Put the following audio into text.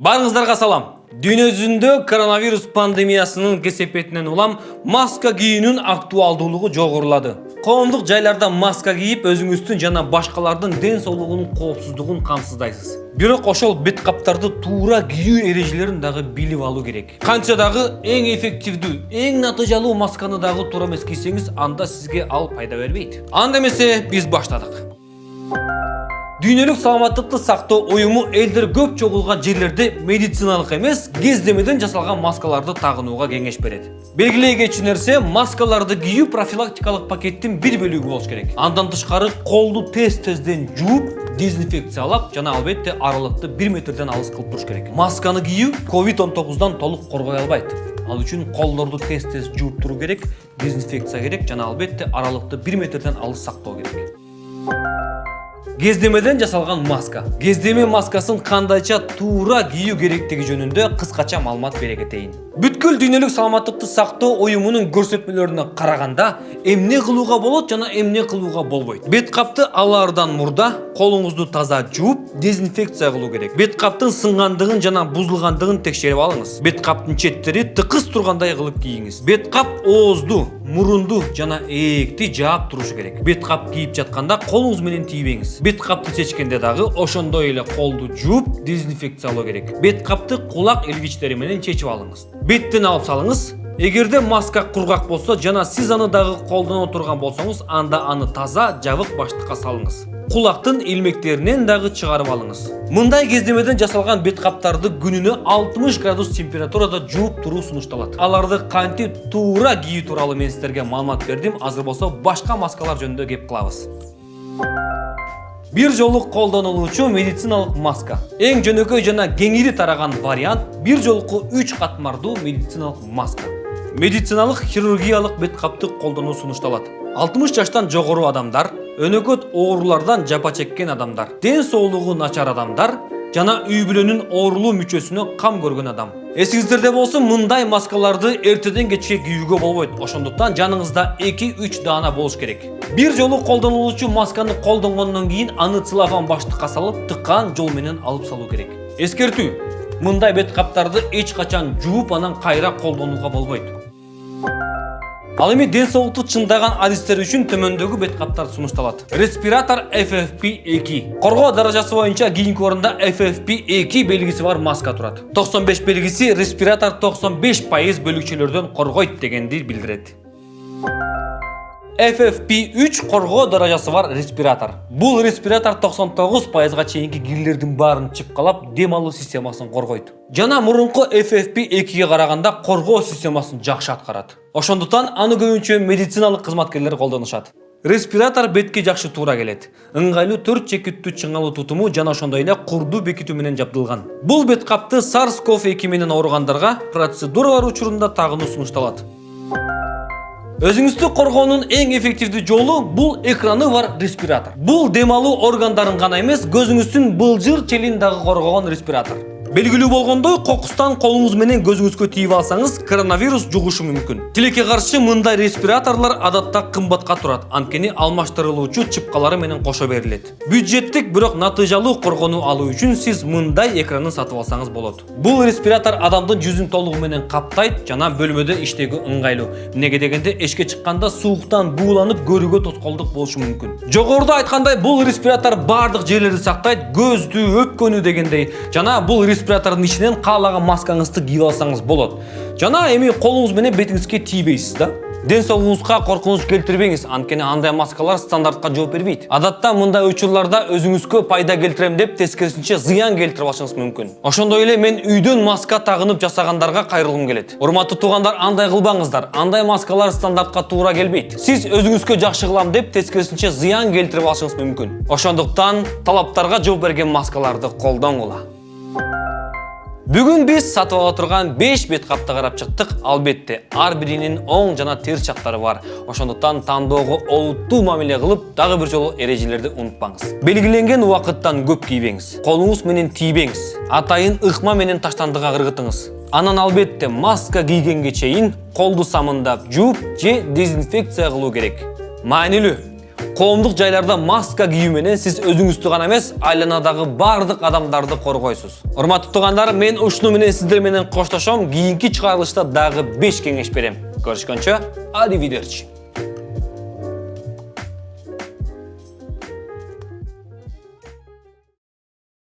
Барыңыздарга салам. Дүйнө жүзүндө коронавирус пандемиясынын кесепетинен улам маска кийүүнүн актуалдуулугу жогорулады. Коомдук жайларда маска кийип өзүңүздүн жана башкалардын ден соолугунун коопсуздугун камсыздайсыз. Бирок ошол бет каптарды туура кийүү эрежелерин дагы билип алуу керек. Канча дагы эң эффективдүү, эң натыйжалуу масканы дагы туура эмес кийсеңиз, анда сизге ал пайда бербейт. Анда эмесе биз баштадык. Дүйнөлүк саламаттыкты сактоо уюму элдер көп чогулган жерлерде медициналык эмес, кездемеден жасалган маскаларды тагынууга кеңеш берет. Белгилей кетчү нерсе, маскаларды кийүү профилактикалык пакеттин бир бөлүгү болуш керек. Андан тышкары колду тез-тезден жууп, дезинфекциялап жана албетте аралыкты 1 метрден алыс кылып туруш керек. Масканы кийүү COVID-19дан толук коргой албайт. Ал үчүн колдорду тез-тез жууп туруу керек, дезинфекция керек жана албетте аралыкты 1 метрден алыс сактоо керек. Кездемеден жасалган маска. Кездеме маскасын кандайча туура кийүү керектиги жөнүндө кыскача маалымат бере кетейин. Бүткүл дүйнөлүк саламаттыкты сактоо уюмунун көрсөтмөлөрүнө караганда, эмне кылууга болот жана эмне кылууга болбойт. Бет капты алаардан мурда колуңузду таза жууп, дезинфекция кылуу керек. Бет каптын сынгандыгын жана бузулгандыгын текшерип алыңыз. Бет каптын четтери тыкыз тургандай кылып кийиңиз. Бет кап оозду, мурунду жана ээкти жаап турушу керек. Бет кап кийип жатканда колуңуз менен тийбеңиз. Бет капты чечкенде дагы ошондой эле колду жууп, дезинфекциялоо керек. Бет капты кулак илгичтери менен чечип алыңыз. Беттен алып салыңыз. Эгерде маска кургак болсо жана сиз аны дагы колдоно турган болсоңуз, анда аны таза, жабык баштыкка салыңыз. Кулактын илмектеринен дагы чыгарып алыңыз. Мындай кездемеден жасалган бет каптарды күнүнө 60 градус температурада жууп туруу сунушталат. Аларды кантип туура кийүү тууралуу мен сиздерге маалымат бердим. Азыр болсо башка маскалар жөнүндө кеп кылабыз. Бир жолу колдонулуучу медициналык маска. Эң жөнөкөй жана кеңири тараган вариант бир жолку 3 катмардуу медициналык маска. Медициналык хирургиялык бет капты колдонуу сунушталат. 60 жаштан жогору адамдар, өнөкөт оорулардан жапа чеккен адамдар, ден соолугу начар адамдар жана үй бүлөнүн оорулуу мүчөсүнө кам көргөн адам. Эсиңиздерде болсун, мындай маскаларды эртеден кечке кийүүгө болбойт. Ошондуктан жаныңызда 2-3 даана болуш керек. Бир жолу колдонулуучу масканы колдонгондон кийин аны целлофан баштыкка салып, тыккан жол менен алып салуу керек. Эскертүү. Мындай бет каптарды эч качан жууп анан кайра колдонууга болбойт. Ал эми ден соолукту чыңдаган адистер үчүн төмөндөгү бет каптар сунушталат. Респиратор FFP2. Коргоо даражасы боюнча кийинки орунда FFP2 белгиси бар маска турат. 95 белгиси респиратор 95% бөлүкчөлөрдөн коргойт дегенди билдирет. FFP3 коргоо даражасы бар респиратор. Бул респиратор 99%га чейинки кирлердин баарын чыпкалап, дем алуу системасын коргойт. Жана мурунку FFP2ге караганда коргоо системасын жакшы аткарат. Ошондуктан аны көбүнчө медициналык кызматкерлер колдонушат. Респиратор бетке жакшы туура келет. Ыңгайлуу 4 чекиттүү чыңалуу тутуму жана ошондой эле курдуу бекитүү менен жабдылган. Бул бет капты SARS-CoV-2 менен ооругандарга процедуралар учурунда тагынуу сунушталат. Өзүңүздү коргоонун эң эффективдүү жолу бул экраны бар респиратор. Бул дем алуу органдарын гана эмес, көзүңүздүн былжыр челин дагы коргогон респиратор. Белгилүү болгондой, кокустан колуңуз менен көзүңүзгө тийип алсаңыз, коронавирус жугушу мүмкүн. Тилекке каршы мындай респираторлор адатта кымбатка турат, анткени алмаштырылуучу чыпкалары менен кошо берилет. Бюджеттик, бирок натыйжалуу коргонуу алуу үчүн сиз мындай экранын сатып алсаңыз болот. Бул респиратор адамдын жүзүн толугу менен каптайт жана бөлмөдө иштөөгө ыңгайлуу. Эмнеге дегенде эшикке чыкканда сууктан бууланып көрүүгө тоскоолдук болушу мүмкүн. Жогоруда айткандай, бул респиратор бардык жерлерди сактайт, көздү, өпкөнү дегендей. Жана бул респиратордун ичинен каалаган маскаңызды кийип алсаңыз болот. Жана эми колуңуз менен бетиңизге тийбейсиз да. Ден соолугуңузга коркунуч келтирбеңиз, анткени андай маскалар стандартка жооп бербейт. Адатта мындай учурларда өзүңүзгө пайда келтирем деп тескерисинче зыян келтирип алышыңыз мүмкүн. Ошондой эле мен үйдөн маска тагынып жасагандарга кайрылгым келет. Урматтуу туугандар, андай кылбаңыздар. Андай маскалар стандартка туура келбейт. Сиз өзүңүзгө жакшы кылам деп тескерисинче зыян келтирип алышыңыз мүмкүн. Ошондуктан талаптарга жооп берген маскаларды колдонгула. Бүгүн биз сатып ала турган 5 бет капты карап чыктык. Албетте, ар биринин оң жана терс жактары бар. Ошондуктан тандоого олуттуу мамиле кылып, дагы бир жолу эрежелерди унутпаңыз. Белгиленген убакыттан көп кийбеңиз. Колуңуз менен тийбеңиз. Атайын ыкма менен таштандыга кыргытыңыз. Анан албетте маска кийгенге чейин колду самындап жууп же дезинфекция кылуу керек. Маанилүү. Коомдук жайларда маска кийүү менен сиз өзүңүздү гана эмес айланадагы адамдарды коргойсуз урматтуу туугандар мен ушуну менен сиздер менен коштошом кийинки чыгарылышта дагы 5 кеңеш берем көрүшкөнчө аривидерчи